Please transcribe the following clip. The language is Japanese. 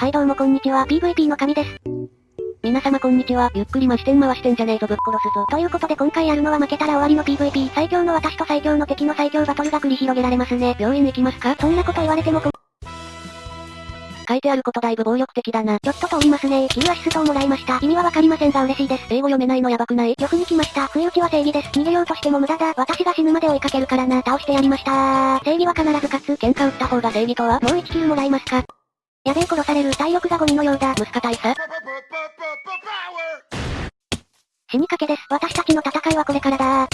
はいどうもこんにちは、PVP の神です。皆様こんにちは、ゆっくりましてん回してんじゃねえぞぶっ殺すぞ。ということで今回やるのは負けたら終わりの PVP、最強の私と最強の敵の最強バトルが繰り広げられますね。病院行きますか？そんなこと言われてもこ、書いてあることだいぶ暴力的だな。ちょっと通りますね。キルアシストをもらいました。意味はわかりませんが嬉しいです。英語読めないのやばくない？よくに来ました。不意打ちは正義です。逃げようとしても無駄だ。私が死ぬまで追いかけるからな。倒してやりました正義は必ず勝つ。喧嘩売った方が正義とは？もう1キルもらいますか？やべえ殺される体力がゴミのようだ。息子大佐死にかけです。私たちの戦いはこれからだ